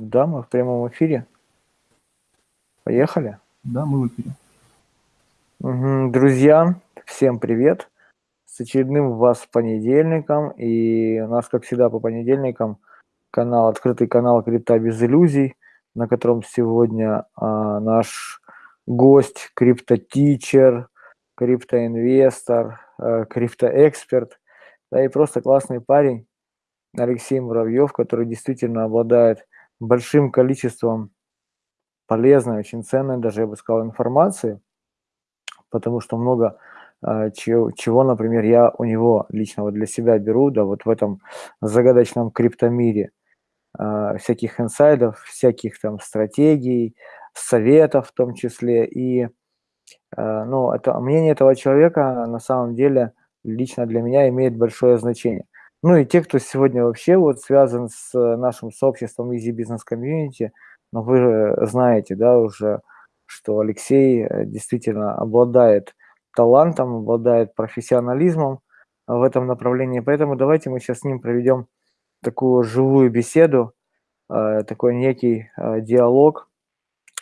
Да, мы в прямом эфире. Поехали. Да, мы в эфире. Мгм. Друзья, всем привет. С очередным вас понедельником. И у нас, как всегда, по понедельникам канал, открытый канал Крипта без иллюзий, на котором сегодня а, наш гость, криптотичер, криптоинвестор, э, криптоэксперт, да и просто классный парень Алексей Муравьев, который действительно обладает большим количеством полезной, очень ценной, даже я бы сказал, информации, потому что много э, чего, например, я у него лично вот для себя беру, да, вот в этом загадочном криптомире, э, всяких инсайдов, всяких там стратегий, советов в том числе, и, э, ну, это мнение этого человека на самом деле лично для меня имеет большое значение. Ну и те, кто сегодня вообще вот связан с нашим сообществом Easy Business Community, но вы знаете, да, уже, что Алексей э, действительно обладает талантом, обладает профессионализмом в этом направлении. Поэтому давайте мы сейчас с ним проведем такую живую беседу, э, такой некий э, диалог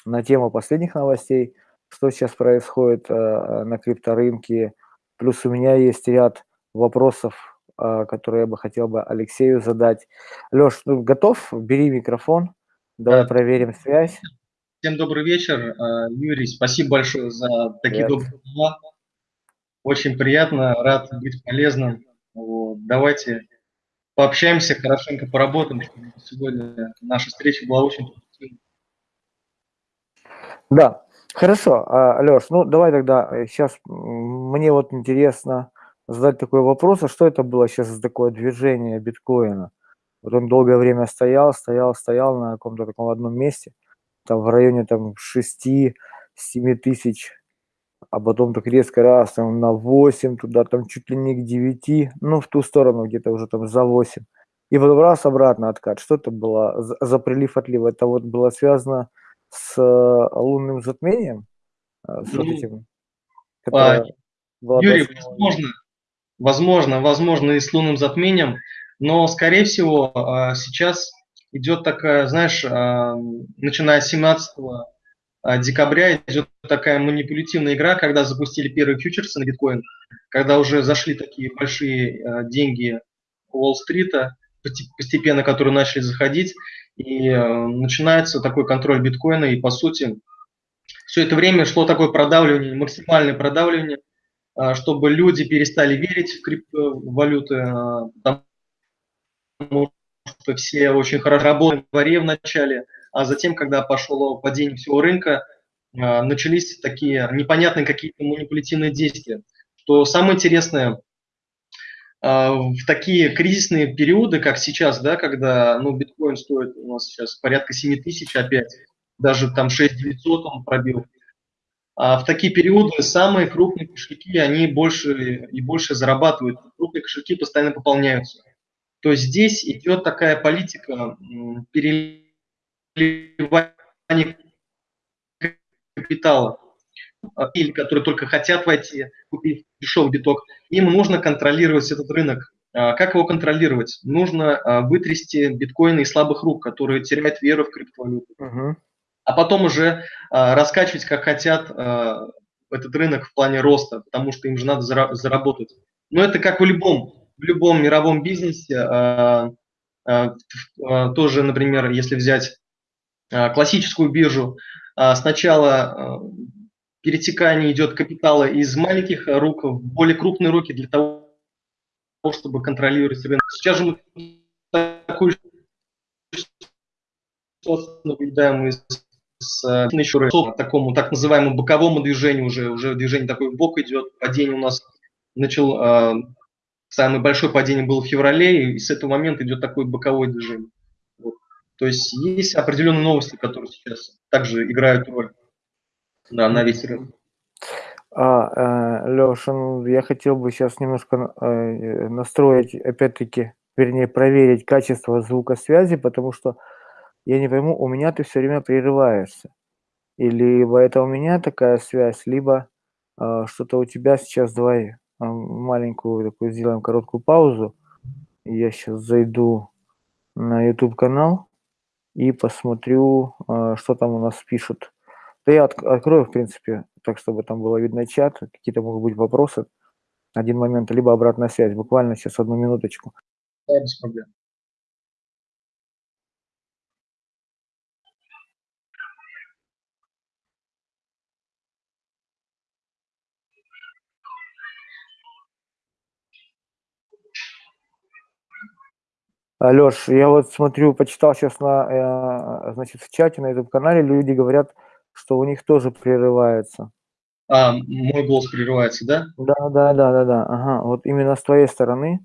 на тему последних новостей, что сейчас происходит на крипторынке. Плюс у меня есть ряд вопросов который я бы хотел бы Алексею задать. Леш, ну, готов? Бери микрофон. Давай да. проверим связь. Всем добрый вечер. А, Юрий, спасибо большое за такие Привет. добрые слова. Очень приятно, рад быть полезным. Вот. Давайте пообщаемся, хорошенько поработаем, чтобы сегодня наша встреча была очень. Да, хорошо. А, Леш, ну давай тогда сейчас э, мне вот интересно, задать такой вопрос, а что это было сейчас за такое движение биткоина? Вот он долгое время стоял, стоял, стоял на каком-то таком одном месте, там в районе там 6-7 тысяч, а потом так резко раз там, на 8, туда там чуть ли не к 9, ну в ту сторону где-то уже там за 8. И потом раз обратно откат. Что это было за, за прилив-отлив? Это вот было связано с э, лунным затмением? Э, с ну, вот этим, а, Юрий, возможно, возможно, возможно и с лунным затмением, но, скорее всего, а, сейчас идет такая, знаешь, а, начиная с 17 а, декабря идет такая манипулятивная игра, когда запустили первые фьючерсы на биткоин, когда уже зашли такие большие деньги Уолл-стрита, постепенно, которые начали заходить, и начинается такой контроль биткоина, и по сути все это время шло такое продавливание, максимальное продавливание чтобы люди перестали верить в криптовалюты, а, потому что все очень хорошо работали в дворе в начале, а затем, когда пошло падение всего рынка, а, начались такие непонятные какие-то манипулятивные действия. Что самое интересное, в такие кризисные периоды, как сейчас, да, когда ну, биткоин стоит у нас сейчас порядка 7 тысяч опять, даже там 6 900 он пробил, а в такие периоды самые крупные кошельки, они больше и больше зарабатывают. Крупные кошельки постоянно пополняются. То есть здесь идет такая политика переливания капитала или которые только хотят войти, купив дешевый биток, им нужно контролировать этот рынок. А как его контролировать? Нужно а, вытрясти биткоины из слабых рук, которые теряют веру в криптовалюту. Uh-huh а потом уже э, раскачивать, как хотят, э, этот рынок в плане роста, потому что им же надо зара заработать. Но это как в любом, в любом мировом бизнесе. Э, тоже, например, если взять классическую биржу, сначала перетекание идет капитала из маленьких рук в более крупные руки для того, чтобы контролировать рынок. Сейчас же мы такую ситуацию наблюдаем из с еще к такому так называемому боковому движению уже, уже движение такое в бок идет, падение у нас начал, э, самое большое падение было в феврале, и с этого момента идет такое боковое движение. Вот. То есть есть определенные новости, которые сейчас также играют роль да, на весь рынок. А, э, Леша, ну, я хотел бы сейчас немножко э, настроить, опять-таки, вернее, проверить качество звукосвязи, потому что я не пойму, у меня ты все время прерываешься. И либо это у меня такая связь, либо э, что-то у тебя сейчас. Давай э, маленькую такую сделаем короткую паузу. Я сейчас зайду на YouTube канал и посмотрю, э, что там у нас пишут. Да я от, открою, в принципе, так, чтобы там было видно чат, какие-то могут быть вопросы. Один момент, либо обратная связь. Буквально сейчас одну минуточку. Да, без проблем. Алёш, я вот смотрю, почитал сейчас на, э, значит, в чате на этом канале, люди говорят, что у них тоже прерывается. А, мой голос прерывается, да? Да, да, да, да, да. Ага, вот именно с твоей стороны,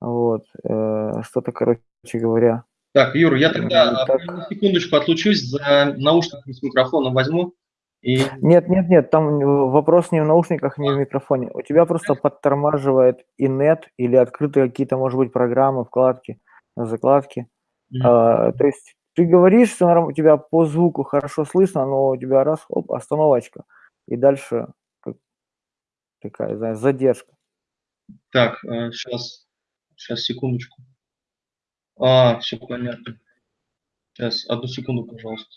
вот, э, что-то, короче говоря. Так, Юр, я тогда так... на секундочку отлучусь, за наушниками с микрофоном возьму. И... Нет, нет, нет, там вопрос не в наушниках, не в микрофоне. У тебя просто подтормаживает и нет, или открыты какие-то, может быть, программы, вкладки на закладке. Mm-hmm. А, то есть ты говоришь, что у тебя по звуку хорошо слышно, но у тебя раз, оп, остановочка. И дальше как, такая, знаешь, задержка. Так, сейчас, э, сейчас, секундочку. А, все понятно. Сейчас, одну секунду, пожалуйста.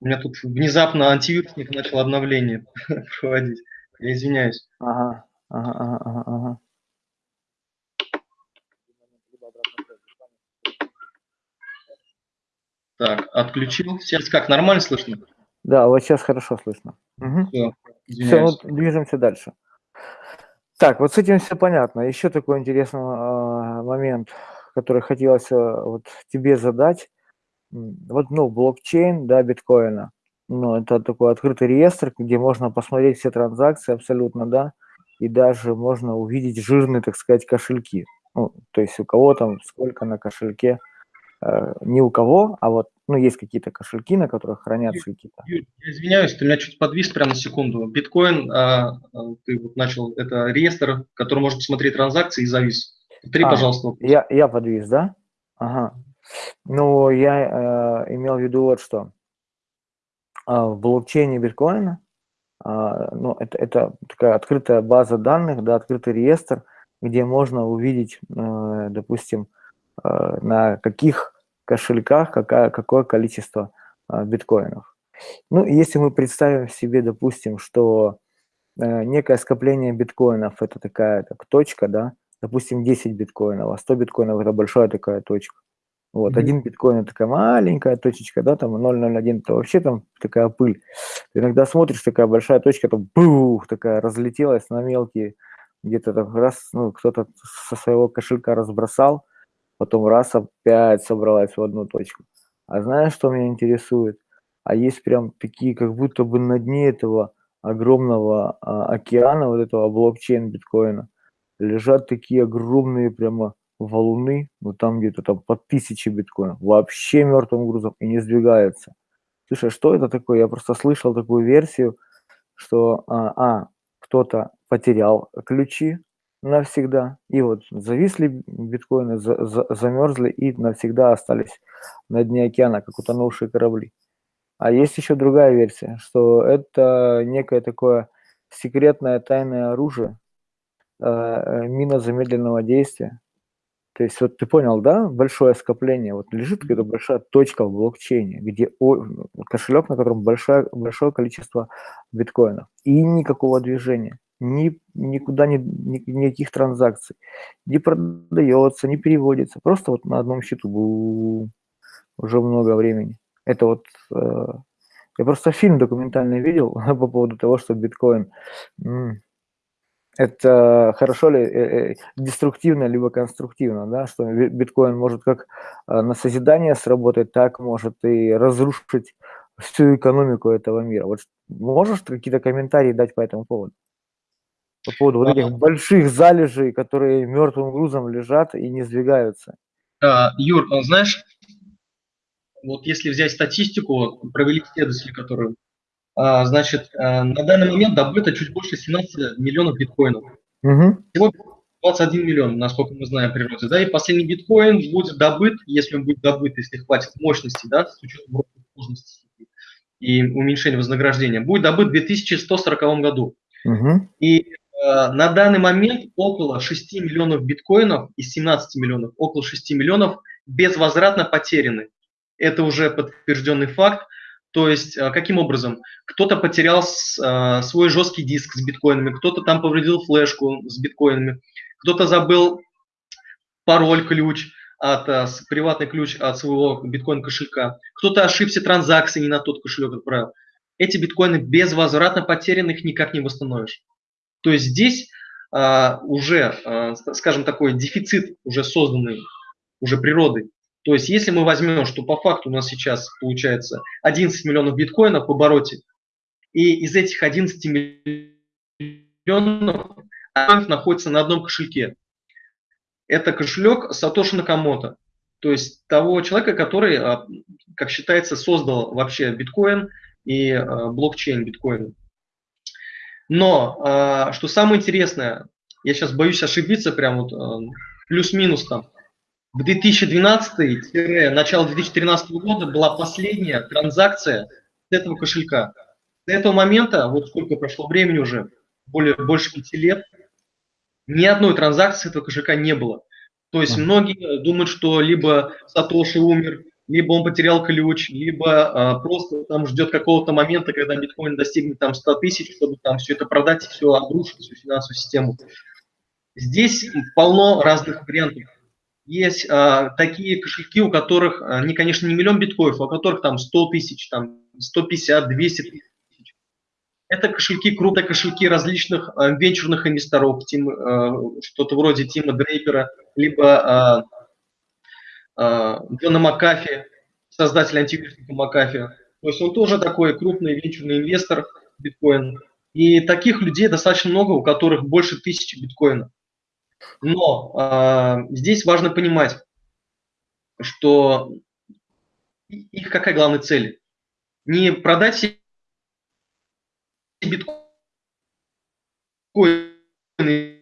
У меня тут внезапно антивирусник начал обновление проводить. Я извиняюсь. Ага, ага, ага, ага. Так, отключил. Сейчас как, нормально слышно? Да, вот сейчас хорошо слышно. Угу. Все, все вот движемся дальше. Так, вот с этим все понятно. Еще такой интересный э, момент, который хотелось э, вот тебе задать. Вот, ну, блокчейн, да, биткоина. Ну, это такой открытый реестр, где можно посмотреть все транзакции абсолютно, да, и даже можно увидеть жирные, так сказать, кошельки. Ну, то есть у кого там сколько на кошельке ни у кого, а вот, ну, есть какие-то кошельки, на которых хранятся какие-то. я извиняюсь, ты меня чуть подвис прямо на секунду. Биткоин, а, а, ты вот начал, это реестр, который может посмотреть транзакции и завис. Три, а, пожалуйста. Я, я подвис, да? Ага. Ну, я э, имел в виду вот что. А, в блокчейне биткоина, а, ну, это, это такая открытая база данных, да, открытый реестр, где можно увидеть, э, допустим, Э, на каких кошельках какая, какое количество э, биткоинов. Ну, если мы представим себе, допустим, что э, некое скопление биткоинов – это такая так, точка, да, допустим, 10 биткоинов, а 100 биткоинов – это большая такая точка. Вот, mm-hmm. один биткоин – это такая маленькая точечка, да, там 0,01 – это вообще там такая пыль. Ты иногда смотришь, такая большая точка, там, бух, такая разлетелась на мелкие, где-то там раз, ну, кто-то со своего кошелька разбросал – потом раз опять собралась в одну точку. А знаешь, что меня интересует? А есть прям такие, как будто бы на дне этого огромного а, океана, вот этого блокчейн биткоина, лежат такие огромные прямо валуны, ну там где-то там по тысяче биткоинов, вообще мертвым грузом и не сдвигаются. Слушай, а что это такое? Я просто слышал такую версию, что а, а кто-то потерял ключи навсегда. И вот зависли биткоины, за, за, замерзли и навсегда остались на дне океана, как утонувшие корабли. А есть еще другая версия, что это некое такое секретное тайное оружие, э, э мина замедленного действия, то есть вот ты понял, да, большое скопление, вот лежит какая-то большая точка в блокчейне, где кошелек, на котором большое, большое количество биткоинов, и никакого движения, ни, никуда ни, ни, никаких транзакций, не продается, не переводится, просто вот на одном счету бу, уже много времени. Это вот, э, я просто фильм документальный видел по поводу того, что биткоин это хорошо ли, э, э, деструктивно, либо конструктивно, да, что биткоин может как э, на созидание сработать, так может и разрушить всю экономику этого мира. Вот можешь какие-то комментарии дать по этому поводу? По поводу вот этих больших залежей, которые мертвым грузом лежат и не сдвигаются. А, Юр, а знаешь, вот если взять статистику, провели исследователи, которые а, значит, э, на данный момент добыто чуть больше 17 миллионов биткоинов. Угу. Всего 21 миллион, насколько мы знаем природе. Да, и последний биткоин будет добыт, если он будет добыт, если хватит мощности, да, с учетом сложности и уменьшения вознаграждения, будет добыт в 2140 году. Угу. И на данный момент около 6 миллионов биткоинов из 17 миллионов, около 6 миллионов безвозвратно потеряны. Это уже подтвержденный факт. То есть, э, каким образом? Кто-то потерял э, свой жесткий диск с биткоинами, кто-то там повредил флешку с биткоинами, кто-то забыл пароль, ключ, от, э, приватный ключ от своего биткоин-кошелька, кто-то ошибся транзакции, не на тот кошелек отправил. Эти биткоины безвозвратно потеряны, их никак не восстановишь. То есть здесь а, уже, а, скажем, такой дефицит уже созданный уже природой. То есть если мы возьмем, что по факту у нас сейчас получается 11 миллионов биткоинов в обороте, и из этих 11 миллионов находится на одном кошельке. Это кошелек Сатоши Накамото, то есть того человека, который, а, как считается, создал вообще биткоин и а, блокчейн биткоина. Но, а, что самое интересное, я сейчас боюсь ошибиться, прям вот плюс-минус там, в 2012 начало 2013 года была последняя транзакция с этого кошелька. С этого момента, вот сколько прошло времени уже, более, больше пяти лет, ни одной транзакции этого кошелька не было. То есть многие думают, что либо Сатоши умер, либо он потерял ключ, либо а, просто там ждет какого-то момента, когда биткоин достигнет там 100 тысяч, чтобы там все это продать и все обрушить, всю финансовую систему. Здесь полно разных вариантов есть а, такие кошельки, у которых, а, не, конечно, не миллион биткоинов, а у которых там 100 тысяч, там 150, 200 тысяч. Это кошельки, крупные кошельки различных а, венчурных инвесторов, тим, что-то вроде Тима Дрейпера, либо а, Джона Макафи, создатель антивирусника Макафи. То есть он тоже такой крупный венчурный инвестор биткоин. И таких людей достаточно много, у которых больше тысячи биткоинов. Но э, здесь важно понимать, что их какая главная цель? Не продать себе биткоины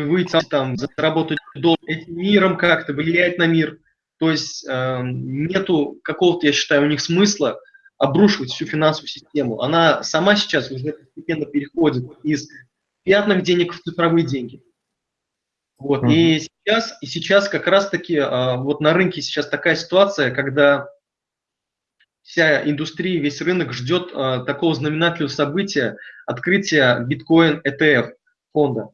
выйти там, заработать доллар, этим миром как-то влиять на мир. То есть э, нету какого-то, я считаю, у них смысла обрушивать всю финансовую систему. Она сама сейчас уже постепенно переходит из пятных денег в цифровые деньги. Вот. Mm-hmm. И сейчас, и сейчас как раз-таки а, вот на рынке сейчас такая ситуация, когда вся индустрия, весь рынок ждет а, такого знаменательного события открытия биткоин ETF фонда.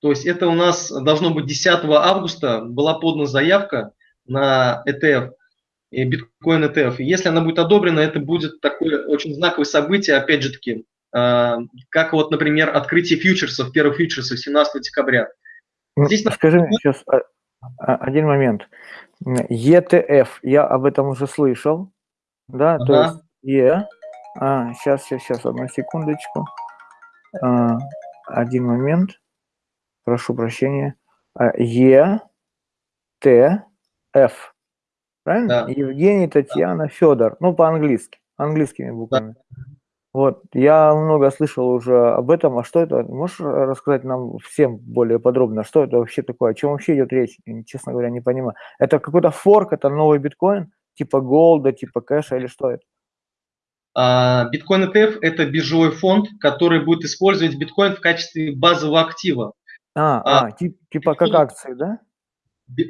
То есть это у нас должно быть 10 августа была подана заявка на ETF, биткоин ETF. И если она будет одобрена, это будет такое очень знаковое событие, опять же таки, а, как вот, например, открытие фьючерсов, первых фьючерсов 17 декабря. Ну, Здесь Скажи мне сейчас а, а, один момент. ETF, я об этом уже слышал, да, ага. то есть Е, а, сейчас, сейчас, сейчас, одну секундочку, а, один момент, прошу прощения, Е, Т, Ф, правильно? Да. Евгений, Татьяна, Федор, ну по-английски, английскими буквами. Да. Вот, я много слышал уже об этом. А что это? Можешь рассказать нам всем более подробно, что это вообще такое? О чем вообще идет речь? Честно говоря, не понимаю. Это какой-то форк, это новый биткоин? Типа голда, типа кэша или что это? А, биткоин ETF – это биржевой фонд, который будет использовать биткоин в качестве базового актива. А, а, а тип, типа как акции, да?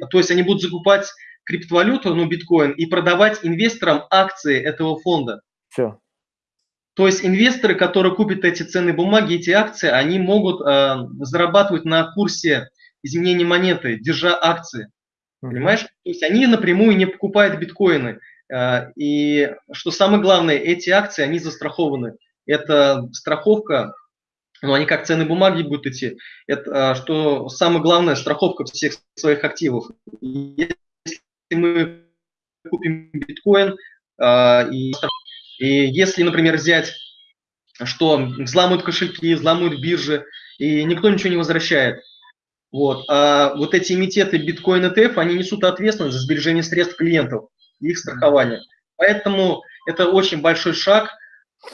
То есть они будут закупать криптовалюту, ну, биткоин, и продавать инвесторам акции этого фонда. Все. То есть инвесторы, которые купят эти ценные бумаги, эти акции, они могут э, зарабатывать на курсе изменения монеты, держа акции. Понимаешь? То есть они напрямую не покупают биткоины. Э, и что самое главное, эти акции, они застрахованы. Это страховка, ну они как ценные бумаги будут идти. Это, э, что самое главное, страховка всех своих активов. Если мы купим биткоин э, и и если, например, взять, что взламывают кошельки, взламывают биржи, и никто ничего не возвращает, вот, а вот эти имитеты биткоин ETF, они несут ответственность за сбережение средств клиентов и их страхование. Поэтому это очень большой шаг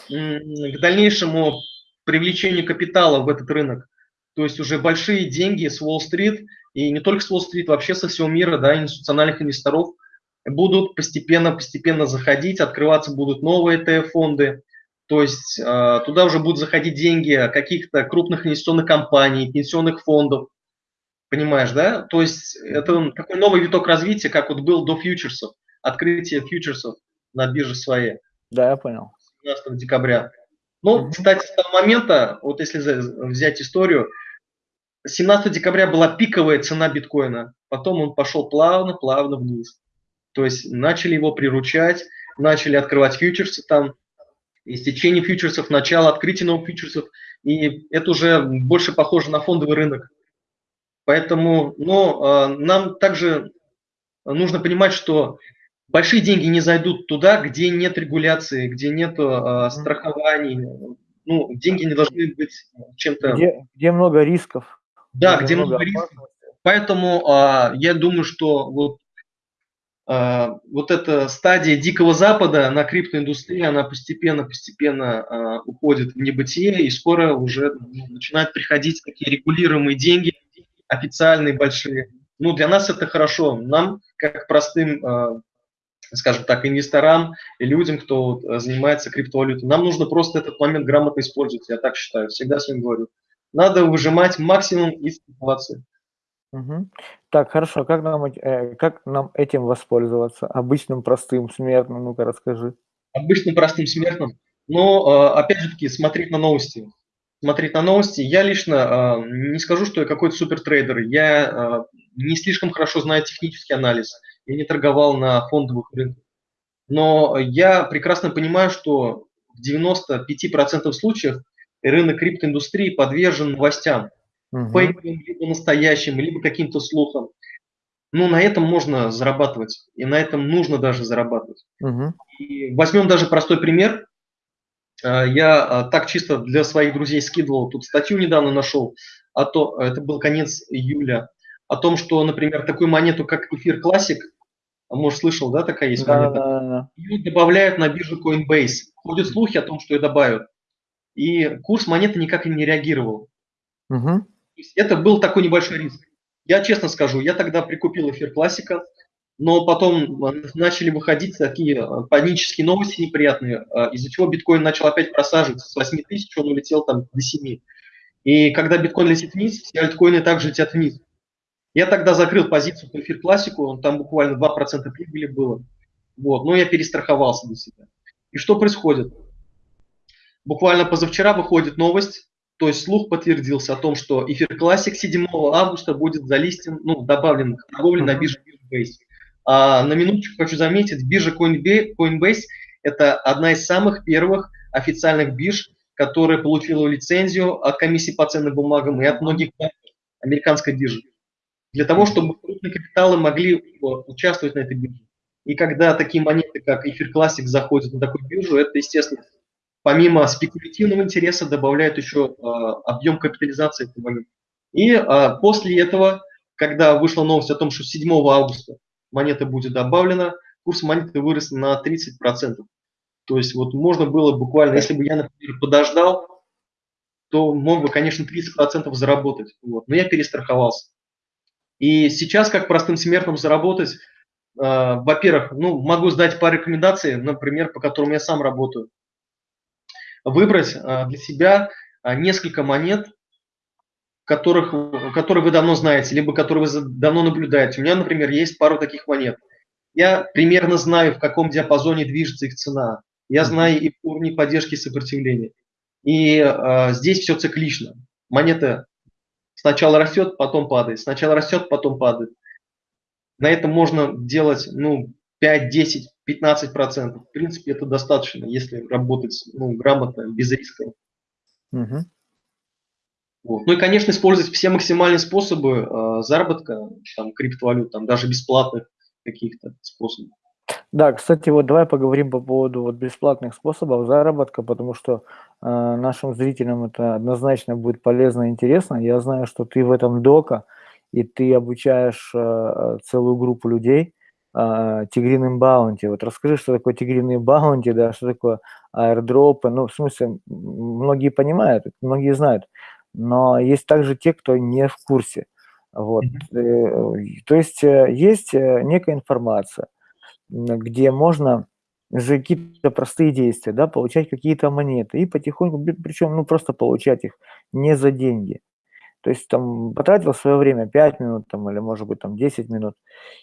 к дальнейшему привлечению капитала в этот рынок. То есть уже большие деньги с Уолл-стрит, и не только с Уолл-стрит, вообще со всего мира, да, институциональных инвесторов – будут постепенно-постепенно заходить, открываться будут новые ETF-фонды, то есть э, туда уже будут заходить деньги каких-то крупных инвестиционных компаний, пенсионных фондов. Понимаешь, да? То есть это такой новый виток развития, как вот был до фьючерсов, открытие фьючерсов на бирже своей. Да, я понял. 17 декабря. Ну, кстати, с того момента, вот если взять историю, 17 декабря была пиковая цена биткоина, потом он пошел плавно-плавно вниз. То есть начали его приручать, начали открывать фьючерсы там, истечение фьючерсов, начало открытия новых фьючерсов, и это уже больше похоже на фондовый рынок. Поэтому ну, а, нам также нужно понимать, что большие деньги не зайдут туда, где нет регуляции, где нет э, страхований. Ну, деньги не должны быть чем-то... Где, где много рисков. Да, где, где много, много рисков. Поэтому э, я думаю, что вот э, вот эта стадия Дикого Запада на криптоиндустрии, она постепенно-постепенно э, уходит в небытие, и скоро уже начинают приходить такие регулируемые деньги, официальные большие. Ну, для нас это хорошо. Нам, как простым, э, скажем так, инвесторам и людям, кто занимается криптовалютой, нам нужно просто этот момент грамотно использовать, я так считаю, всегда с ним говорю. Надо выжимать максимум из ситуации. Угу. Так, хорошо, как нам, э, как нам этим воспользоваться? Обычным простым смертным, ну-ка расскажи. Обычным простым смертным? Ну, э, опять же таки, смотреть на новости смотреть на новости. Я лично э, не скажу, что я какой-то супертрейдер. Я э, не слишком хорошо знаю технический анализ. Я не торговал на фондовых рынках. Но я прекрасно понимаю, что в 95% случаев рынок криптоиндустрии подвержен новостям. Угу. Фейковым, либо настоящим, либо каким-то слухам. Ну, на этом можно зарабатывать. И на этом нужно даже зарабатывать. Угу. И возьмем даже простой пример. Э, я э, так чисто для своих друзей скидывал, тут статью недавно нашел, а то, это был конец июля, о том, что, например, такую монету, как эфир классик, а может, слышал, да, такая есть да, монета? Да, да. Ее добавляют на биржу Coinbase. Ходят слухи о том, что ее добавят. И курс монеты никак не реагировал. Угу. Это был такой небольшой риск. Я честно скажу, я тогда прикупил эфир классика, но потом э, начали выходить такие э, панические новости неприятные, э, из-за чего биткоин начал опять просаживаться. С 8 тысяч он улетел там до 7. И когда биткоин летит вниз, все альткоины также летят вниз. Я тогда закрыл позицию по эфир классику, он там буквально 2% прибыли было. Вот, но я перестраховался для себя. И что происходит? Буквально позавчера выходит новость, то есть слух подтвердился о том, что эфир классик 7 августа будет залистен, ну, добавлен к торговле на бирже Base. А, на минуточку хочу заметить, биржа Coinbase – это одна из самых первых официальных бирж, которая получила лицензию от комиссии по ценным бумагам и от многих американской биржи. Для того, чтобы крупные капиталы могли участвовать на этой бирже. И когда такие монеты, как Эфир Classic, заходят на такую биржу, это, естественно, помимо спекулятивного интереса, добавляет еще э, объем капитализации этой монеты. И э, после этого, когда вышла новость о том, что 7 августа монета будет добавлена, курс монеты вырос на 30%. То есть вот можно было буквально, если бы я, например, подождал, то мог бы, конечно, 30% заработать. Вот. Но я перестраховался. И сейчас, как простым смертным заработать, э, во-первых, ну, могу сдать по рекомендации, например, по которым я сам работаю. Выбрать э, для себя э, несколько монет, которых, которые вы давно знаете, либо которые вы давно наблюдаете. У меня, например, есть пару таких монет. Я примерно знаю, в каком диапазоне движется их цена. Я знаю и уровни поддержки и сопротивления. И э, здесь все циклично. Монета сначала растет, потом падает. Сначала растет, потом падает. На этом можно делать ну, 5, 10, 15 процентов. В принципе, это достаточно, если работать ну, грамотно, без риска. Угу. Вот. Ну и, конечно, использовать все максимальные способы э, заработка, там, криптовалют, там, даже бесплатных каких-то способов. Да, кстати, вот давай поговорим по поводу вот бесплатных способов заработка, потому что э, нашим зрителям это однозначно будет полезно и интересно. Я знаю, что ты в этом дока, и ты обучаешь э, целую группу людей э, тигриным баунти. Вот расскажи, что такое тигриные баунти, да, что такое аирдропы. Ну, в смысле, многие понимают, многие знают но есть также те, кто не в курсе. Вот. Mm-hmm. То есть э, есть э, некая информация, где можно за какие-то простые действия, да, получать какие-то монеты и потихоньку, причем, ну, просто получать их не за деньги. То есть там потратил свое время 5 минут там, или, может быть, там 10 минут,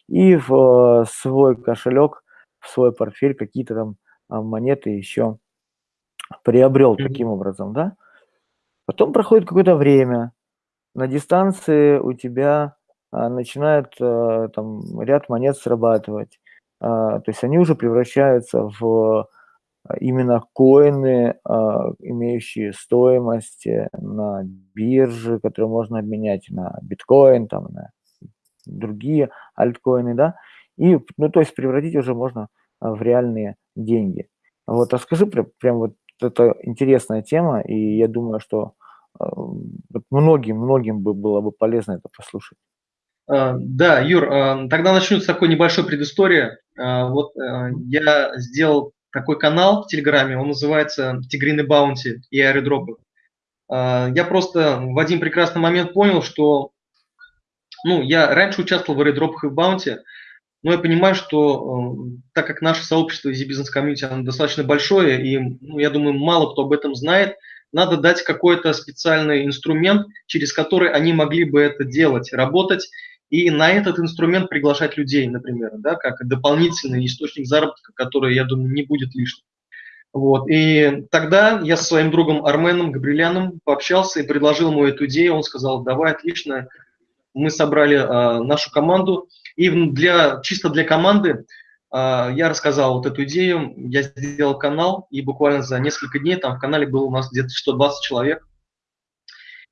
и в свой кошелек, в свой портфель какие-то там а, монеты еще приобрел mm-hmm. таким образом, да? Потом проходит какое-то время, на дистанции у тебя а, начинает а, там ряд монет срабатывать. А, то есть они уже превращаются в а, именно коины, а, имеющие стоимость на бирже, которые можно обменять на биткоин, там, на другие альткоины, да, и, ну, то есть превратить уже можно в реальные деньги. Вот, а скажи прям, прям вот это интересная тема, и я думаю, что э, многим, многим бы было бы полезно это послушать. А, да, Юр, а, тогда начну с такой небольшой предыстории. Вот я сделал такой канал в Телеграме, он называется «Тигриный баунти» и аэродропы. Я просто в один прекрасный момент понял, что ну, я раньше участвовал в аэродропах и в баунти, но я понимаю, что э, так как наше сообщество Easy Business Community оно достаточно большое, и ну, я думаю, мало кто об этом знает, надо дать какой-то специальный инструмент, через который они могли бы это делать, работать, и на этот инструмент приглашать людей, например, да, как дополнительный источник заработка, который, я думаю, не будет лишним. Вот. И тогда я со своим другом Арменом Габриляном пообщался и предложил ему эту идею. Он сказал, давай, отлично, мы собрали э, нашу команду, и для, чисто для команды э, я рассказал вот эту идею, я сделал канал, и буквально за несколько дней там в канале было у нас где-то 120 человек.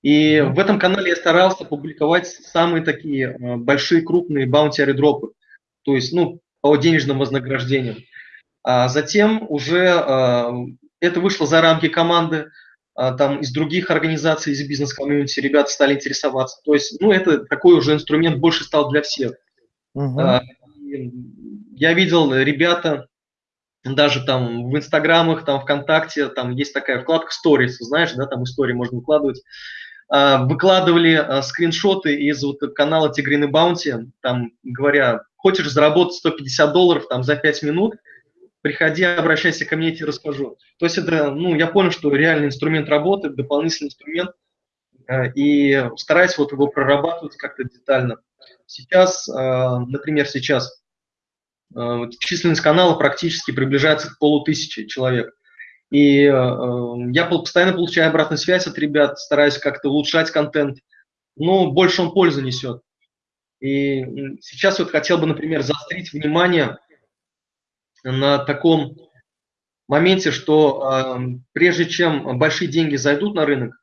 И в этом канале я старался публиковать самые такие э, большие, крупные баунти дропы, то есть, ну, по денежным вознаграждениям. А затем уже э, это вышло за рамки команды, а, там из других организаций, из бизнес-комьюнити ребята стали интересоваться. То есть, ну, это такой уже инструмент больше стал для всех. Угу. Я видел ребята, даже там в инстаграмах, там ВКонтакте, там есть такая вкладка Stories, знаешь, да, там истории можно выкладывать. А, выкладывали скриншоты из вот канала Тигрины Баунти, там говоря, хочешь заработать 150 долларов там за 5 минут – приходи, обращайся ко мне, я тебе расскажу. То есть это, ну, я понял, что реальный инструмент работает, дополнительный инструмент, э, и стараюсь вот его прорабатывать как-то детально. Сейчас, например, сейчас численность канала практически приближается к полутысячи человек. И я постоянно получаю обратную связь от ребят, стараюсь как-то улучшать контент, но больше он пользу несет. И сейчас вот хотел бы, например, заострить внимание на таком моменте, что э, прежде чем большие деньги зайдут на рынок,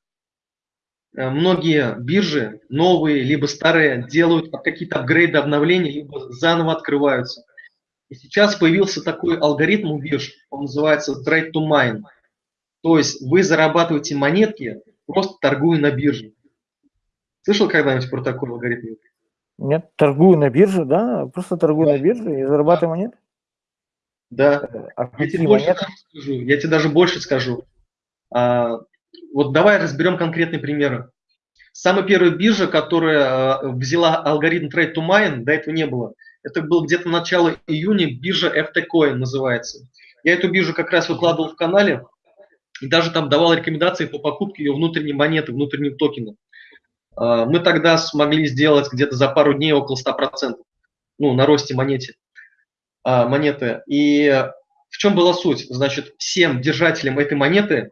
э, многие биржи, новые либо старые, делают какие-то апгрейды, обновления, либо заново открываются. И сейчас появился такой алгоритм у бирж, он называется Trade to Mine. То есть вы зарабатываете монетки, просто торгуя на бирже. Слышал когда-нибудь про такой алгоритм? Нет, торгую на бирже, да, просто торгую да. на бирже и зарабатываю да. монеты. Да. А я тебе больше скажу. Я тебе даже больше скажу. А, вот давай разберем конкретные примеры. Самая первая биржа, которая а, взяла алгоритм Trade to Mine, до этого не было. Это был где-то начало июня, биржа FT Coin называется. Я эту биржу как раз выкладывал в канале и даже там давал рекомендации по покупке ее внутренней монеты, внутреннего токена. А, мы тогда смогли сделать где-то за пару дней около 100%, ну, на росте монете. А, монеты. И в чем была суть? Значит, всем держателям этой монеты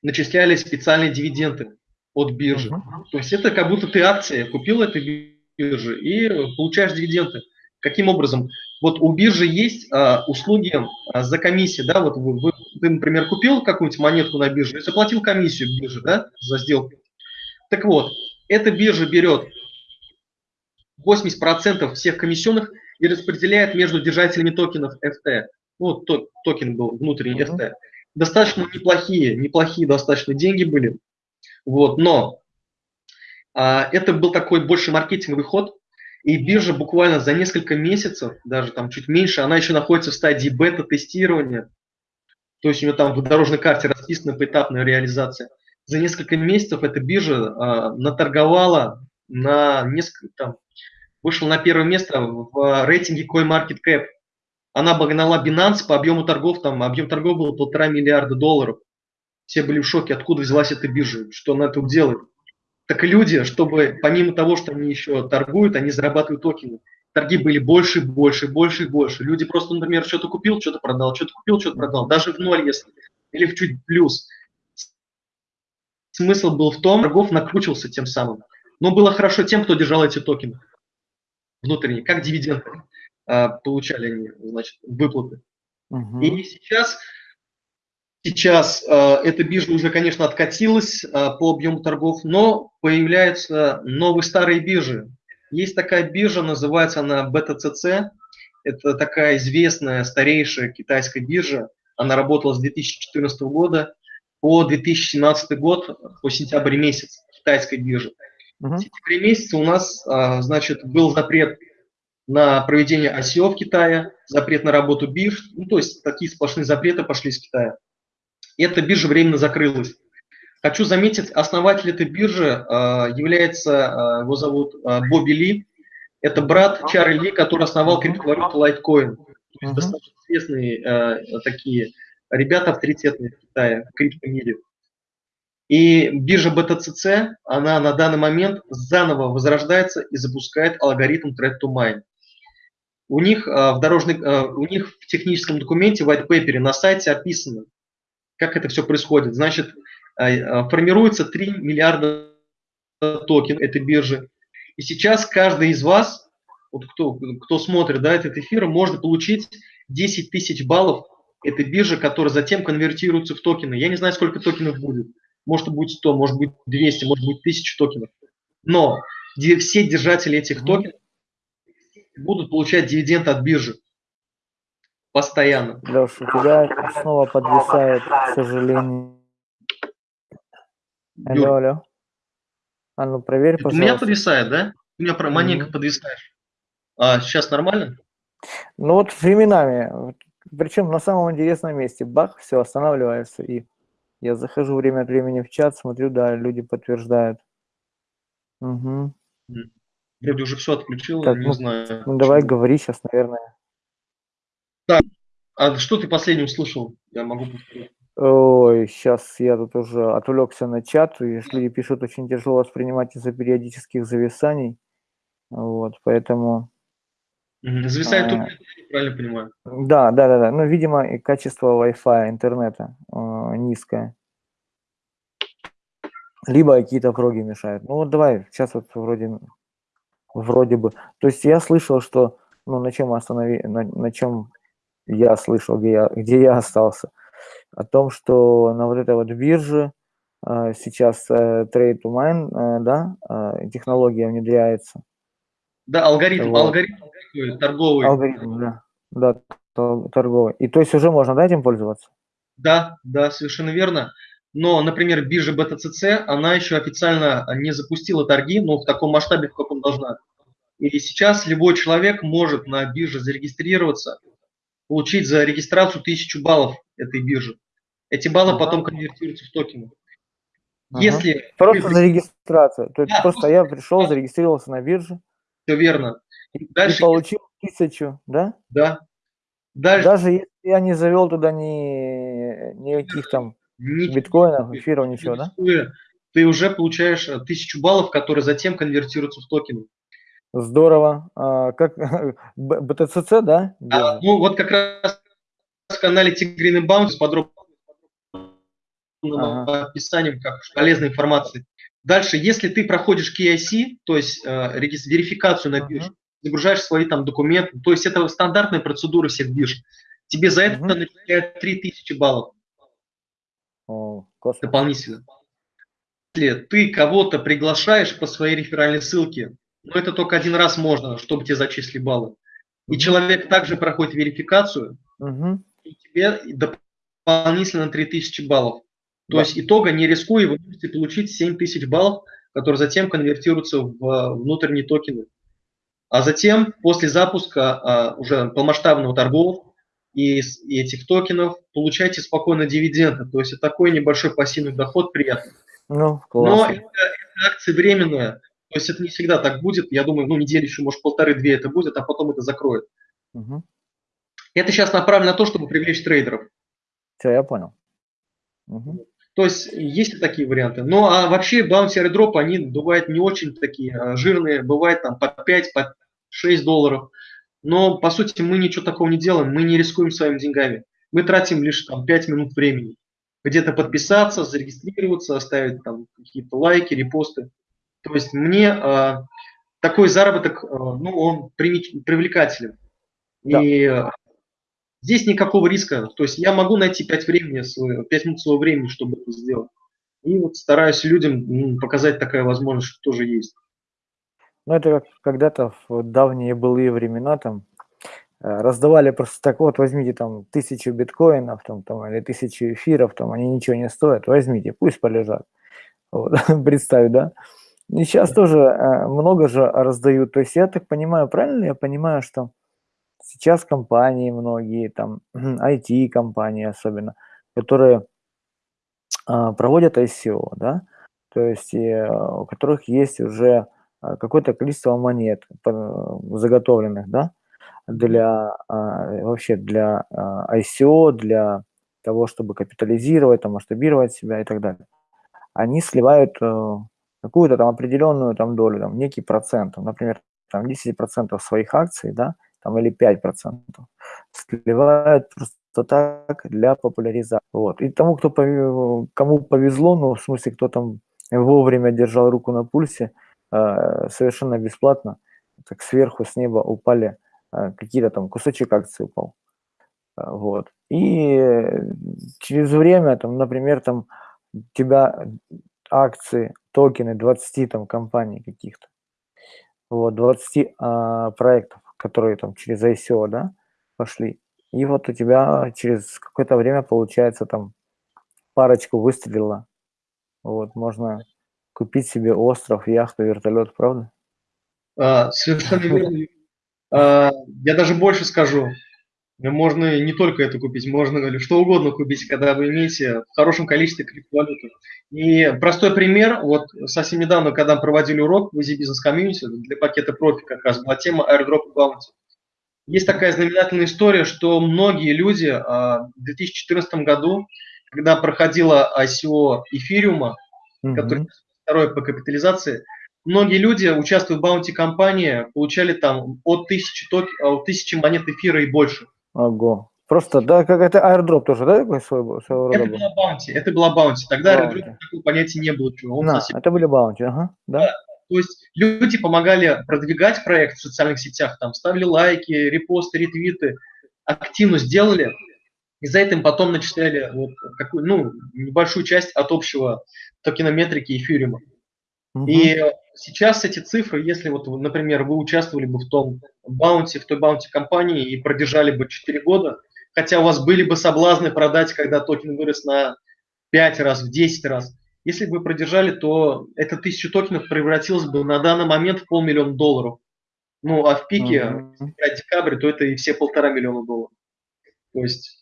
начисляли специальные дивиденды от биржи. То есть это как будто ты акции купил этой биржи и получаешь дивиденды. Каким образом? Вот у биржи есть а, услуги а, за комиссию, да, вот вы, вы, ты, например, купил какую-нибудь монетку на бирже и заплатил комиссию бирже, да, за сделку. Так вот, эта биржа берет 80% всех комиссионных и распределяет между держателями токенов FT. Ну, то, токен был внутренний. FT. Достаточно неплохие, неплохие достаточно деньги были. Вот, но это был такой больше маркетинговый ход, и биржа буквально за несколько месяцев, даже там чуть меньше, она еще находится в стадии бета-тестирования. То есть у нее там в дорожной карте расписана поэтапная реализация. За несколько месяцев эта биржа а, наторговала на несколько, там, вышел на первое место в рейтинге CoinMarketCap. Она обогнала Binance по объему торгов, там объем торгов был полтора миллиарда долларов. Все были в шоке, откуда взялась эта биржа, что она тут делает. Так и люди, чтобы помимо того, что они еще торгуют, они зарабатывают токены. Торги были больше, больше, больше и больше. Люди просто, например, что-то купил, что-то продал, что-то купил, что-то продал. Даже в ноль, если, или в чуть плюс. Смысл был в том, торгов накручивался тем самым. Но было хорошо тем, кто держал эти токены внутренние, как дивиденды а, получали они, значит, выплаты. Угу. И сейчас Сейчас э, эта биржа уже, конечно, откатилась э, по объему торгов, но появляются новые старые биржи. Есть такая биржа, называется она BTCC. Это такая известная, старейшая китайская биржа. Она работала с 2014 года по 2017 год, по сентябрь месяц китайской биржи. Uh-huh. В сентябре месяце у нас, э, значит, был запрет на проведение ICO в Китае, запрет на работу бирж, ну, то есть такие сплошные запреты пошли из Китая эта биржа временно закрылась. Хочу заметить, основатель этой биржи э, является, э, его зовут э, Бобби Ли. Это брат Чарли Ли, который основал криптовалюту Litecoin. То есть достаточно известные такие ребята авторитетные в Китае, в криптомире. И биржа BTCC, она на данный момент заново возрождается и запускает алгоритм Thread to Mine. У них, в дорожной, у них в техническом документе, в white paper на сайте описано, как это все происходит? Значит, э, э, формируется 3 миллиарда токенов этой биржи. И сейчас каждый из вас, вот кто, кто смотрит да, этот эфир, может получить 10 тысяч баллов этой биржи, которая затем конвертируется в токены. Я не знаю, сколько токенов будет. Может быть 100, может быть 200, может быть 1000 токенов. Но все держатели этих токенов будут получать дивиденды от биржи. Постоянно. Леша, у тебя снова подвисает, к сожалению. Алло, Юр. алло. А ну проверь, пожалуйста. У меня подвисает, да? У меня mm-hmm. маленько подвисаешь. А сейчас нормально? Ну вот временами. Причем на самом интересном месте. Бах, все, останавливается. И я захожу время от времени в чат, смотрю, да, люди подтверждают. Угу. Вроде уже все отключил, так, не ну, знаю. Ну давай говори сейчас, наверное. Так, а что ты последним слышал? Я могу повторить. Ой, сейчас я тут уже отвлекся на чат, и люди пишут, очень тяжело воспринимать из-за периодических зависаний. Вот, поэтому... Зависает а, правильно понимаю. Да, да, да, да. Ну, видимо, и качество Wi-Fi, интернета э, низкое. Либо какие-то проги мешают. Ну вот давай, сейчас вот вроде, вроде бы. То есть я слышал, что, ну на чем останови, на, на чем я слышал, где я, где я остался, о том, что на вот этой вот бирже э, сейчас э, Trade to Mine, э, да, э, технология внедряется. Да, алгоритм, вот. алгоритм торговый. Алгоритм, да, да, торговый. И то есть уже можно, да, этим пользоваться? Да, да, совершенно верно. Но, например, биржа BTCC, она еще официально не запустила торги, но в таком масштабе, в каком должна. И сейчас любой человек может на бирже зарегистрироваться, получить за регистрацию тысячу баллов этой биржи. Эти баллы потом конвертируются в токены. Ага. Если просто за регистрацию. То есть да, просто, просто я пришел, зарегистрировался на бирже. Все верно. И, Дальше и получил тысячу, да? Да. Дальше... Даже если я не завел туда ни никаких там ничего, биткоинов, эфиров, ничего, да? Ты уже получаешь э, тысячу баллов, которые затем конвертируются в токены. Здорово. А, как BTCC, да? А, ну, вот как раз в канале Tigrin Bounce подробно ага. описанием как полезной информации. Дальше, если ты проходишь KIC, то есть э, верификацию на бирже, ага. загружаешь свои там документы, то есть это стандартная процедура всех бирж, тебе за это ага. начисляют 3000 баллов. О, дополнительно. Если ты кого-то приглашаешь по своей реферальной ссылке но это только один раз можно, чтобы тебе зачислили баллы. И человек также проходит верификацию, угу. и тебе дополнительно 3000 баллов. То да. есть итога, не рискуя, вы можете получить 7000 баллов, которые затем конвертируются в внутренние токены. А затем, после запуска а, уже полномасштабного торгов и, и этих токенов, получаете спокойно дивиденды. То есть это такой небольшой пассивный доход приятный. Ну, Но это, это акция временная. То есть это не всегда так будет. Я думаю, ну, неделю еще, может, полторы-две это будет, а потом это закроет. Угу. Это сейчас направлено на то, чтобы привлечь трейдеров. Все, я понял. Угу. То есть есть такие варианты. Ну а вообще баунти airdrop, они бывают не очень такие а, жирные, бывает там по 5, по 6 долларов. Но по сути мы ничего такого не делаем, мы не рискуем своими деньгами. Мы тратим лишь там 5 минут времени. Где-то подписаться, зарегистрироваться, оставить там какие-то лайки, репосты. То есть мне э, такой заработок, э, ну, он привлекателен. Да. И э, здесь никакого риска. То есть я могу найти 5, времени, 5 минут своего времени, чтобы это сделать. И вот стараюсь людям ну, показать такая возможность, что тоже есть. Ну, это как когда-то в давние былые времена там э, раздавали просто так, вот возьмите там тысячу биткоинов там, там, или тысячу эфиров, там они ничего не стоят, возьмите, пусть полежат. Вот, представь, да? И сейчас тоже э, много же раздают. То есть я так понимаю, правильно я понимаю, что сейчас компании многие, там IT-компании особенно, которые а, проводят ICO, да, то есть э, у которых есть уже а, какое-то количество монет заготовленных, да, для а, вообще для ICO, для того, чтобы капитализировать, там, масштабировать себя и так далее. Они сливают э, какую-то там определенную там долю, там, некий процент, например, там 10% своих акций, да, там, или 5%, сливают просто так для популяризации. Вот. И тому, кто, кому повезло, ну, в смысле, кто там вовремя держал руку на пульсе, э, совершенно бесплатно, так сверху с неба упали э, какие-то там кусочек акций упал. Э, вот. И через время, там, например, там, тебя акции, токены 20 там компаний каких-то, вот, 20 а, проектов, которые там через ICO, да, пошли. И вот у тебя через какое-то время получается там парочку выстрелила. Вот, можно купить себе остров, яхту, вертолет, правда? А, совершенно верно. А, я даже больше скажу. Можно не только это купить, можно что угодно купить, когда вы имеете в хорошем количестве криптовалюты. И простой пример, вот совсем недавно, когда проводили урок в Easy Business Community для пакета профи, как раз была тема airdrop bounty. Есть такая знаменательная история, что многие люди а, в 2014 году, когда проходила ICO эфириума, mm-hmm. который второй по капитализации, многие люди, участвуя в bounty кампании, получали там от тысячи, от тысячи монет эфира и больше. Ого. Просто, да, как это airdrop тоже, да, такой своего, своего Это была bounty, это была bounty. Тогда airdrop такого понятия не было. Он да, совсем... это были bounty, ага, да. да. То есть люди помогали продвигать проект в социальных сетях, там ставили лайки, репосты, ретвиты, активно сделали, и за это им потом начисляли вот какую, ну, небольшую часть от общего токенометрики эфириума. Угу. И сейчас эти цифры, если вот, например, вы участвовали бы в том bounty, в той bounty кампании и продержали бы 4 года, хотя у вас были бы соблазны продать, когда токен вырос на 5 раз, в 10 раз, если бы вы продержали, то эта тысяча токенов превратилась бы на данный момент в полмиллиона долларов. Ну, а в пике, uh-huh. если декабрь, то это и все полтора миллиона долларов. То есть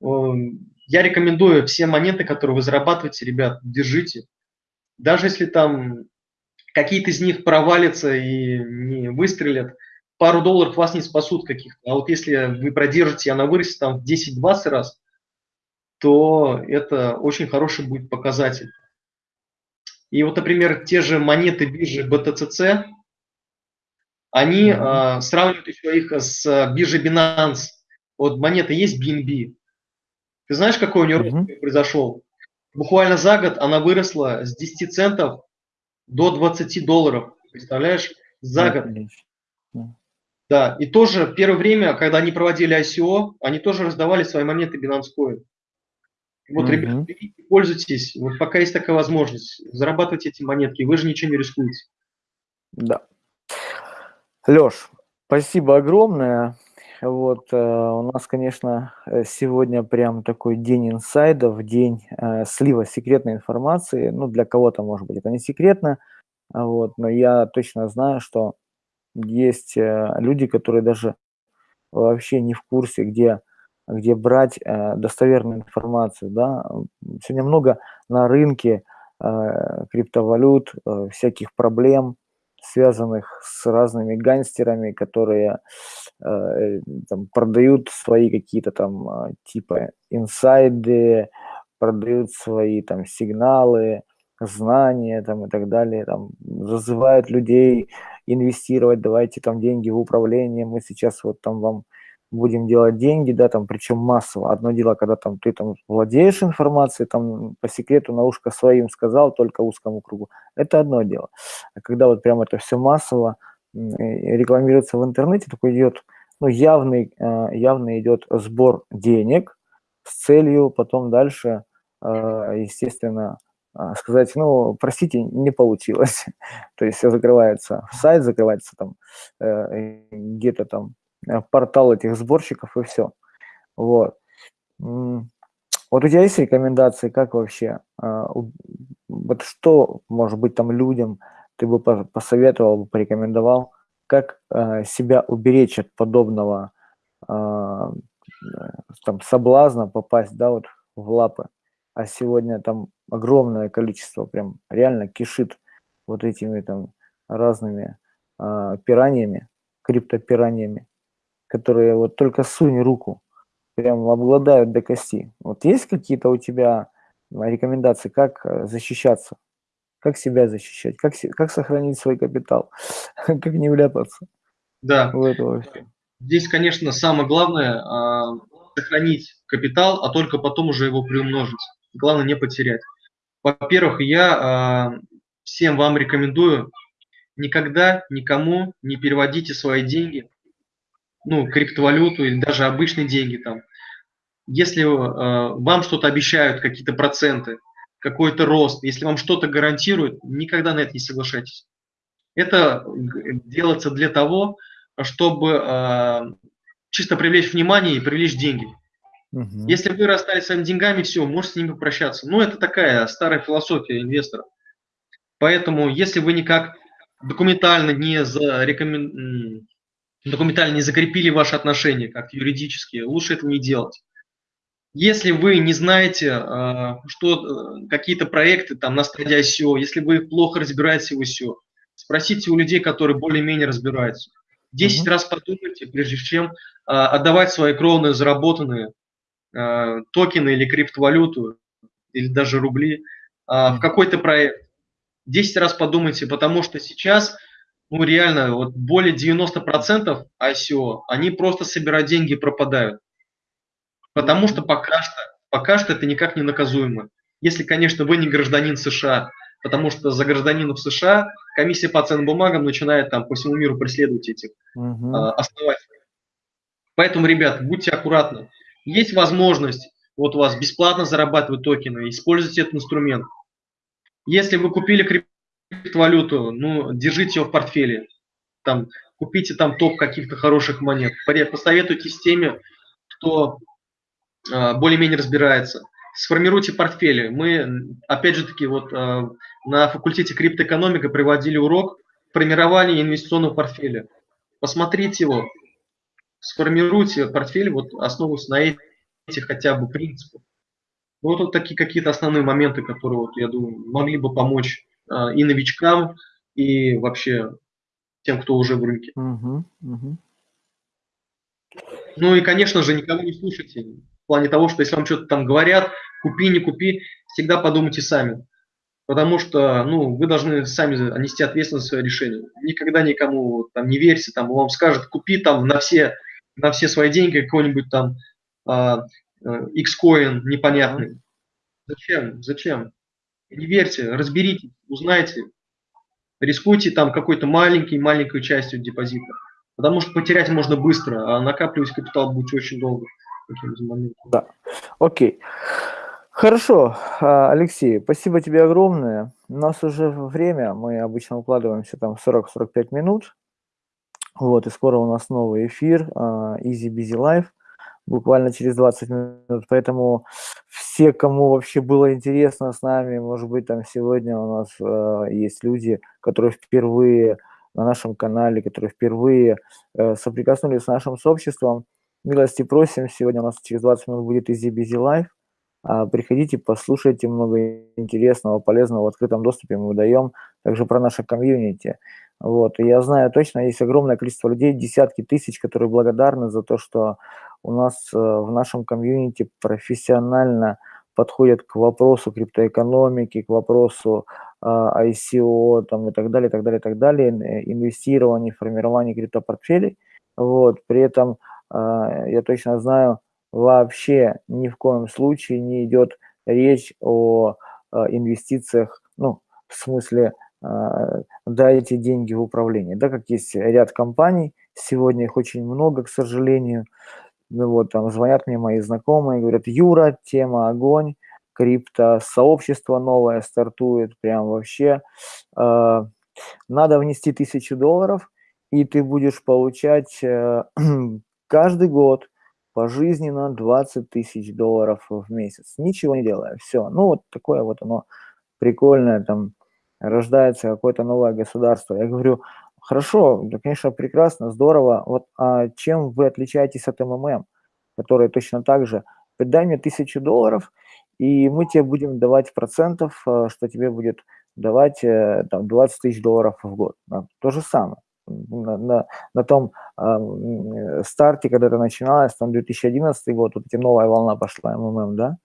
я рекомендую все монеты, которые вы зарабатываете, ребят, держите. Даже если там какие-то из них провалятся и не выстрелят, пару долларов вас не спасут каких-то. А вот если вы продержите, она вырастет там в 10-20 раз, то это очень хороший будет показатель. И вот, например, те же монеты биржи BTCC, они mm-hmm. э, сравнивают еще их с биржей Binance. Вот монета есть BNB. Ты знаешь, какой у нее рост mm-hmm. произошел? Буквально за год она выросла с 10 центов до 20 долларов. Представляешь? За год. Да, и тоже первое время, когда они проводили ICO, они тоже раздавали свои монеты Binance Coin. Вот, угу. ребята, пользуйтесь, вот пока есть такая возможность, зарабатывайте эти монетки, вы же ничего не рискуете. Да. Леш, спасибо огромное. Вот, э, у нас, конечно, э, сегодня прям такой день инсайдов, день э, слива секретной информации. Ну, для кого-то, может быть, это не секретно, вот, но я точно знаю, что есть люди, которые даже вообще не в курсе, где где брать достоверную информацию. Да? Сегодня много на рынке криптовалют, всяких проблем, связанных с разными гангстерами, которые э, там, продают свои какие-то там э, типа инсайды, продают свои там сигналы, знания там и так далее, там зазывают людей инвестировать, давайте там деньги в управление, мы сейчас вот там вам будем делать деньги, да, там, причем массово. Одно дело, когда там ты там владеешь информацией, там по секрету на ушко своим сказал, только узкому кругу, это одно дело. А когда вот прям это все массово рекламируется в интернете, такой идет, ну, явный, э, явный идет сбор денег с целью потом дальше, э, естественно, э, сказать, ну, простите, не получилось. То есть закрывается, сайт закрывается там, где-то там портал этих сборщиков и все. Вот. Вот у тебя есть рекомендации, как вообще, а, вот что, может быть, там людям ты бы посоветовал, порекомендовал, как а, себя уберечь от подобного там соблазна попасть, да, вот в лапы. А сегодня там огромное количество, прям реально кишит вот этими там разными пираниями, криптопираниями которые вот только сунь руку, прям обладают до кости. Вот есть какие-то у тебя рекомендации, как э, защищаться, как себя защищать, как, как сохранить свой капитал, как не вляпаться да. в это Здесь, конечно, самое главное э, сохранить капитал, а только потом уже его приумножить. Главное не потерять. Во-первых, я э, всем вам рекомендую никогда никому не переводите свои деньги ну, криптовалюту или даже обычные деньги там. Если э, вам что-то обещают, какие-то проценты, какой-то рост, если вам что-то гарантируют, никогда на это не соглашайтесь. Это делается для того, чтобы э, чисто привлечь внимание и привлечь деньги. Угу. Если вы расстались своими деньгами, все, можете с ними попрощаться. Ну, это такая старая философия инвестора. Поэтому, если вы никак документально не зарекомен документально не закрепили ваши отношения как юридические, лучше этого не делать. Если вы не знаете, а, что э, какие-то проекты там на стадии ICO, если вы плохо разбираетесь в ICO, спросите у людей, которые более-менее разбираются. Десять mm-hmm. раз подумайте, прежде чем а, отдавать свои кровные заработанные токены или криптовалюту, или даже рубли в какой-то проект. Десять раз подумайте, потому что сейчас ну реально, вот более 90% ICO, они просто собирают деньги и пропадают. Потому что пока что, пока что это никак не наказуемо. Если, конечно, вы не гражданин США, потому что за гражданинов США комиссия по ценным бумагам начинает там по всему миру преследовать этих угу. э, основателей. Поэтому, ребят, будьте аккуратны. Есть возможность вот у вас бесплатно зарабатывать токены, используйте этот инструмент. Если вы купили криптовалюту, валюту, ну, держите его в портфеле. Там, купите там топ каких-то хороших монет. Посоветуйте с теми, кто э, более-менее разбирается. Сформируйте портфели. Мы, опять же таки, вот э, на факультете криптоэкономика приводили урок формирования инвестиционного портфеля. Посмотрите его, сформируйте портфель, вот основываясь на этих хотя бы принципах. Вот, вот такие какие-то основные моменты, которые, вот, я думаю, могли бы помочь и новичкам, и вообще тем, кто уже в рынке. Угу, угу. Ну и, конечно же, никого не слушайте. В плане того, что если вам что-то там говорят, купи, не купи, всегда подумайте сами. Потому что, ну, вы должны сами нести ответственность за свое решение. Никогда никому там не верьте, там, вам скажут, купи там на все, на все свои деньги какой-нибудь там а, а, X-Coin непонятный. Зачем? Зачем? Не верьте, разберитесь, узнайте, рискуйте там какой-то маленький, маленькой частью депозита. Потому что потерять можно быстро, а накапливать капитал будет очень долго. Да, окей. Хорошо, а, Алексей, спасибо тебе огромное. У нас уже время, мы обычно укладываемся там 40-45 минут. Вот, и скоро у нас новый эфир, а, Easy Busy Life буквально через 20 минут. Поэтому все, кому вообще было интересно с нами, может быть, там сегодня у нас э, есть люди, которые впервые на нашем канале, которые впервые э, соприкоснулись с нашим сообществом. Милости просим, сегодня у нас через 20 минут будет Busy Life. А, приходите, послушайте много интересного, полезного в открытом доступе мы даем, также про наше комьюнити. Вот. И я знаю точно, есть огромное количество людей, десятки тысяч, которые благодарны за то, что у нас э, в нашем комьюнити профессионально подходят к вопросу криптоэкономики, к вопросу а, ICO там, и так далее, так далее, так далее, инвестирование, формирование криптопортфелей. Вот. При этом а, я точно знаю, вообще ни в коем случае не идет речь о инвестициях, ну, в смысле, дайте деньги в управление. Да, как есть ряд компаний, сегодня их очень много, к сожалению, ну, вот там звонят мне мои знакомые, говорят, Юра, тема огонь, крипто, сообщество новое стартует, прям вообще. Э, надо внести тысячу долларов, и ты будешь получать э, каждый год пожизненно 20 тысяч долларов в месяц, ничего не делая, все. Ну, вот такое вот оно прикольное, там рождается какое-то новое государство. Я говорю, Хорошо, да, конечно, прекрасно, здорово. Вот а чем вы отличаетесь от МММ, которые точно так же, дай мне тысячу долларов, и мы тебе будем давать процентов, э, что тебе будет давать э, там, 20 тысяч долларов в год. То же самое. На, на, на том э, старте, когда это начиналось, там 2011 год, вот эти новая волна пошла, МММ, да,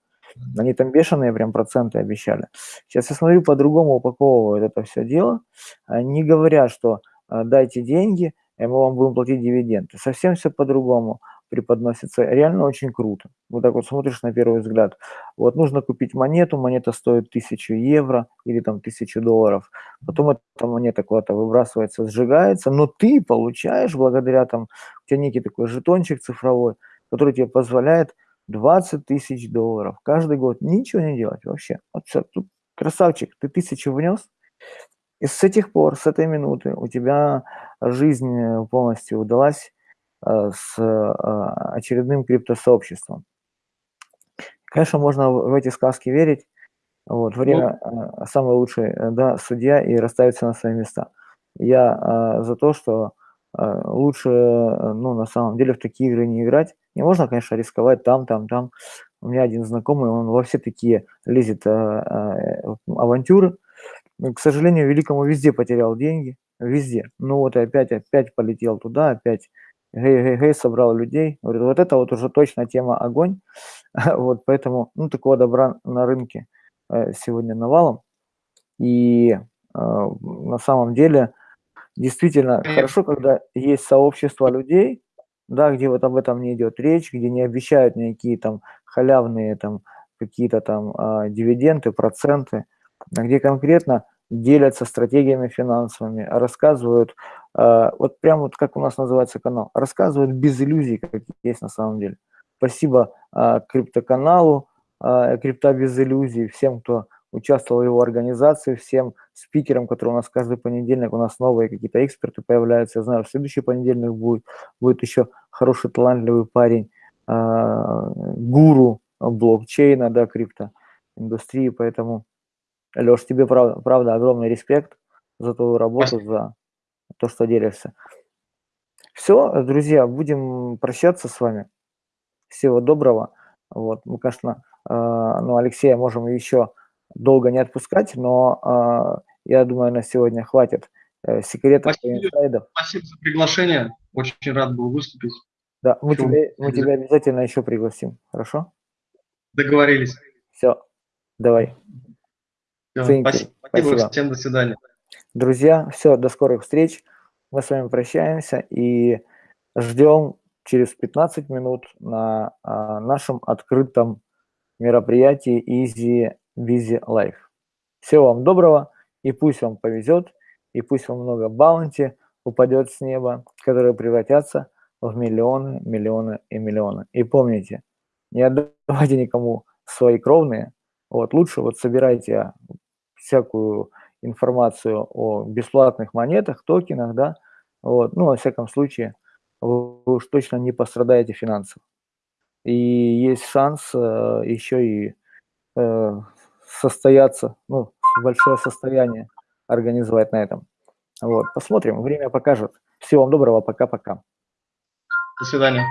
они там бешеные прям проценты обещали. Сейчас я смотрю, по-другому упаковывают это все дело. Они говорят, что а, дайте деньги, и мы вам будем платить дивиденды. Совсем все по-другому преподносится. Реально очень круто. Вот так вот смотришь на первый взгляд. Вот нужно купить монету, монета стоит 1000 евро или там 1000 долларов. Потом эта монета куда-то выбрасывается, сжигается, но ты получаешь благодаря там, у тебя некий такой жетончик цифровой, который тебе позволяет 20 тысяч долларов каждый год ничего не делать вообще. Вот все, тут красавчик, ты тысячу внес, и с этих пор, с этой минуты у тебя жизнь э, полностью удалась э, с э, очередным криптосообществом. Конечно, можно в эти сказки верить. Вот, время ну, самый лучший да, судья и расставиться на свои места. Я за то, что лучше, ну, на самом деле, в такие игры не играть. Не можно, конечно, рисковать там, там, там. У меня один знакомый, он во все такие лезет авантюры, к сожалению, великому везде потерял деньги, везде. Ну вот и опять, опять полетел туда, опять гей-гей-гей, собрал людей. Говорит, вот это вот уже точно тема огонь. вот поэтому, ну, такого добра на рынке э, сегодня навалом. И э, на самом деле, действительно, хорошо, когда есть сообщество людей, да, где вот об этом не идет речь, где не обещают никакие там халявные там какие-то там э, дивиденды, проценты, а где конкретно делятся стратегиями финансовыми, рассказывают, э, вот прям вот как у нас называется канал, рассказывают без иллюзий, как есть на самом деле. Спасибо э, криптоканалу, э, крипта без иллюзий, всем, кто участвовал в его организации, всем спикерам, которые у нас каждый понедельник, у нас новые какие-то эксперты появляются. Я знаю, в следующий понедельник будет, будет еще хороший талантливый парень, гуру блокчейна, да, крипто индустрии, поэтому Леш, тебе правда, правда огромный респект за твою работу, за то, что делишься. Все, друзья, будем прощаться с вами. Всего доброго. Вот, мы, конечно, э, ну, Алексея можем еще долго не отпускать, но э, я думаю, на сегодня хватит э, секретов Спасибо, инсайдов. Спасибо за приглашение. Очень рад был выступить. Да, мы, тебя, мы тебя обязательно еще пригласим. Хорошо? Договорились. Все, давай. Все, спасибо. спасибо. Всем до свидания. Друзья, все, до скорых встреч. Мы с вами прощаемся и ждем через 15 минут на а, нашем открытом мероприятии Easy Busy Life. Всего вам доброго, и пусть вам повезет, и пусть вам много баунти упадет с неба, которые превратятся в миллионы, миллионы и миллионы. И помните, не отдавайте никому свои кровные, вот, лучше вот собирайте всякую информацию о бесплатных монетах, токенах, да, вот, ну, во всяком случае, вы уж точно не пострадаете финансово. И есть шанс э, еще и э, состояться, ну, большое состояние организовать на этом. Вот, посмотрим, время покажет. Всего вам доброго, пока-пока. До свидания.